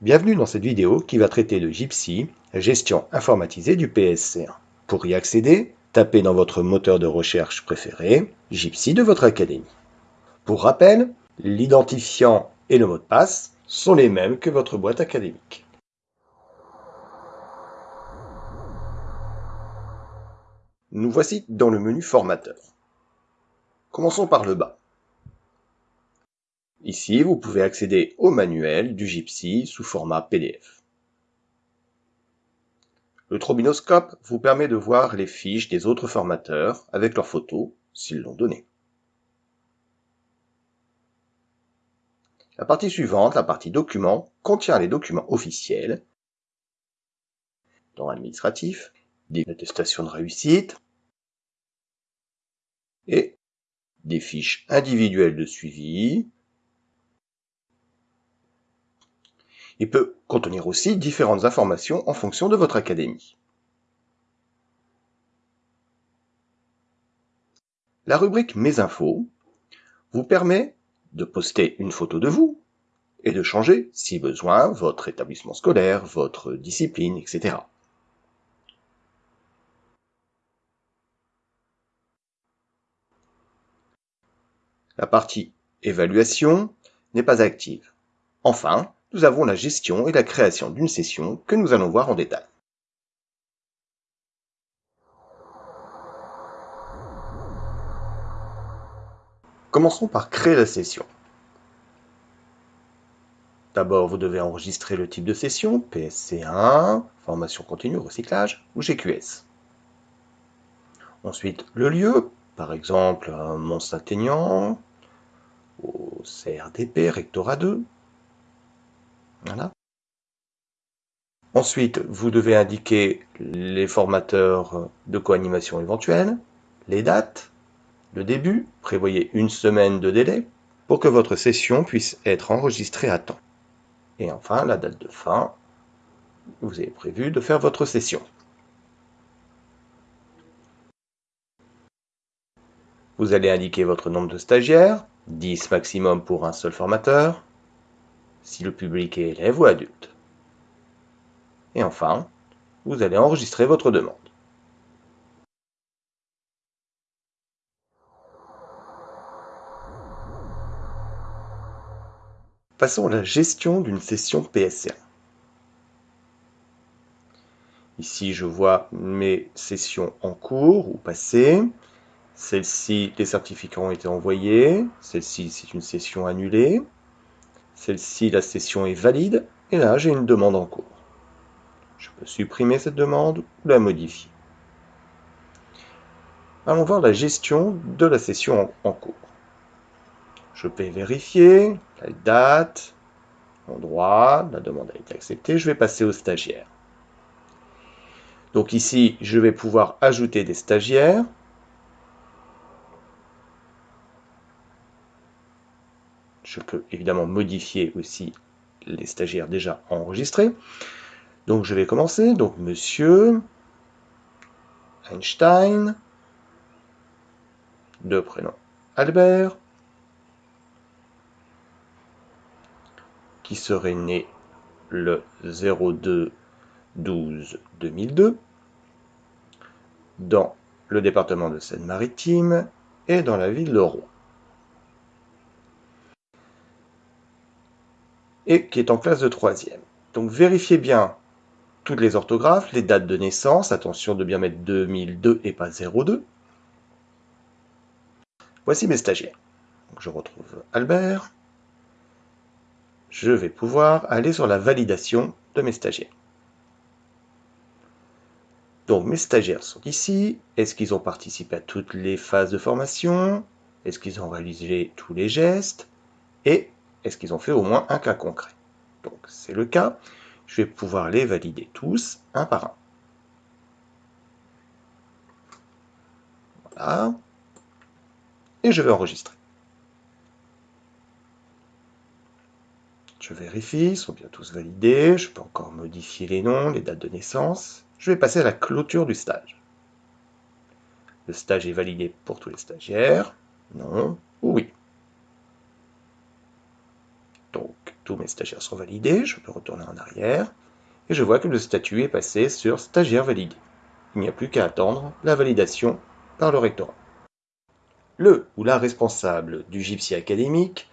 Bienvenue dans cette vidéo qui va traiter de Gypsy, gestion informatisée du PSC1. Pour y accéder, tapez dans votre moteur de recherche préféré Gypsy de votre académie. Pour rappel, l'identifiant et le mot de passe sont les mêmes que votre boîte académique. Nous voici dans le menu formateur. Commençons par le bas. Ici, vous pouvez accéder au manuel du Gypsy sous format PDF. Le trobinoscope vous permet de voir les fiches des autres formateurs avec leurs photos, s'ils l'ont donné. La partie suivante, la partie documents, contient les documents officiels, dans l'administratif, des attestations de réussite et des fiches individuelles de suivi. Il peut contenir aussi différentes informations en fonction de votre académie. La rubrique Mes infos vous permet de poster une photo de vous et de changer, si besoin, votre établissement scolaire, votre discipline, etc. La partie Évaluation n'est pas active. Enfin, nous avons la gestion et la création d'une session que nous allons voir en détail. Commençons par créer la session. D'abord, vous devez enregistrer le type de session, PSC1, formation continue, recyclage, ou GQS. Ensuite, le lieu, par exemple Mont-Saint-Aignan, au CRDP, Rectorat 2. Ensuite, vous devez indiquer les formateurs de coanimation éventuels, les dates, le début, prévoyez une semaine de délai pour que votre session puisse être enregistrée à temps. Et enfin, la date de fin, vous avez prévu de faire votre session. Vous allez indiquer votre nombre de stagiaires, 10 maximum pour un seul formateur, si le public est élève ou adulte. Et enfin, vous allez enregistrer votre demande. Passons à la gestion d'une session PSC1. Ici, je vois mes sessions en cours ou passées. Celle-ci, les certificats ont été envoyés. Celle-ci, c'est une session annulée. Celle-ci, la session est valide. Et là, j'ai une demande en cours. Je peux supprimer cette demande ou la modifier. Allons voir la gestion de la session en cours. Je peux vérifier la date, l'endroit, la demande a été acceptée. Je vais passer au stagiaire. Donc ici, je vais pouvoir ajouter des stagiaires. Je peux évidemment modifier aussi les stagiaires déjà enregistrés. Donc je vais commencer. Donc monsieur Einstein, de prénom Albert, qui serait né le 02 12 2002 dans le département de Seine-Maritime et dans la ville de Rouen. Et qui est en classe de troisième. Donc vérifiez bien toutes les orthographes, les dates de naissance, attention de bien mettre 2002 et pas 02. Voici mes stagiaires. je retrouve Albert, je vais pouvoir aller sur la validation de mes stagiaires. Donc mes stagiaires sont ici. Est-ce qu'ils ont participé à toutes les phases de formation? Est-ce qu'ils ont réalisé tous les gestes? Et est-ce qu'ils ont fait au moins un cas concret? Donc c'est le cas. Je vais pouvoir les valider tous, un par un. Voilà. Et je vais enregistrer. Je vérifie, ils sont bien tous validés. Je peux encore modifier les noms, les dates de naissance. Je vais passer à la clôture du stage. Le stage est validé pour tous les stagiaires? Non ou oui. Donc, tous mes stagiaires sont validés, je peux retourner en arrière, et je vois que le statut est passé sur stagiaire validé. Il n'y a plus qu'à attendre la validation par le rectorat. Le ou la responsable du gypsy académique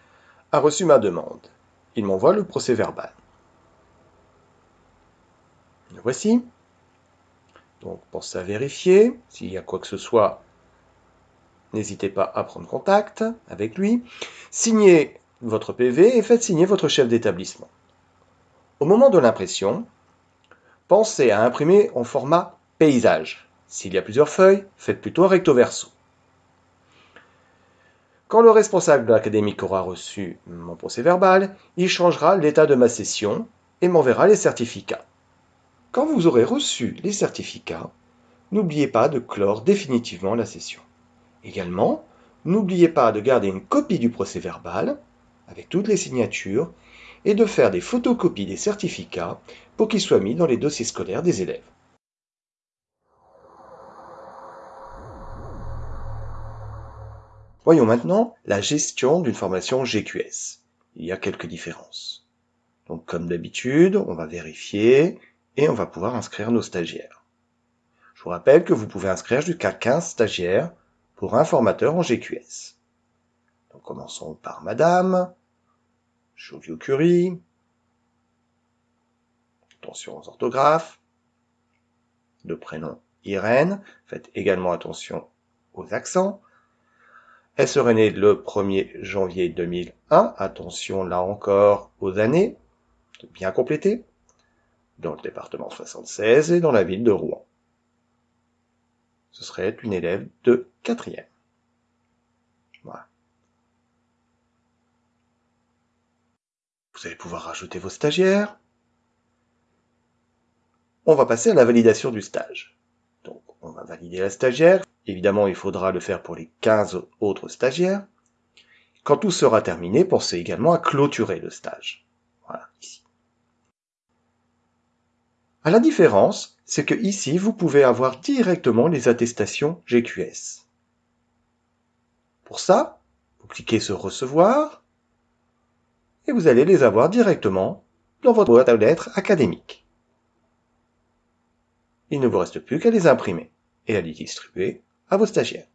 a reçu ma demande. Il m'envoie le procès verbal. Le voici. Donc, pensez à vérifier. S'il y a quoi que ce soit, n'hésitez pas à prendre contact avec lui. Signez votre PV et faites signer votre chef d'établissement. Au moment de l'impression, pensez à imprimer en format paysage. S'il y a plusieurs feuilles, faites plutôt un recto verso. Quand le responsable de l'académique aura reçu mon procès verbal, il changera l'état de ma session et m'enverra les certificats. Quand vous aurez reçu les certificats, n'oubliez pas de clore définitivement la session. Également, n'oubliez pas de garder une copie du procès verbal avec toutes les signatures et de faire des photocopies des certificats pour qu'ils soient mis dans les dossiers scolaires des élèves. Voyons maintenant la gestion d'une formation GQS. Il y a quelques différences. Donc comme d'habitude, on va vérifier et on va pouvoir inscrire nos stagiaires. Je vous rappelle que vous pouvez inscrire jusqu'à 15 stagiaires pour un formateur en GQS commençons par Madame, Joliot Curie, attention aux orthographes, le prénom Irène, faites également attention aux accents. Elle serait née le 1er janvier 2001, attention là encore aux années, bien complétées, dans le département 76 et dans la ville de Rouen. Ce serait une élève de quatrième. Vous allez pouvoir rajouter vos stagiaires. On va passer à la validation du stage. Donc, on va valider la stagiaire. Évidemment, il faudra le faire pour les 15 autres stagiaires. Quand tout sera terminé, pensez également à clôturer le stage. Voilà, ici. À la différence, c'est que ici, vous pouvez avoir directement les attestations GQS. Pour ça, vous cliquez sur Recevoir et vous allez les avoir directement dans votre boîte à lettres académique. Il ne vous reste plus qu'à les imprimer et à les distribuer à vos stagiaires.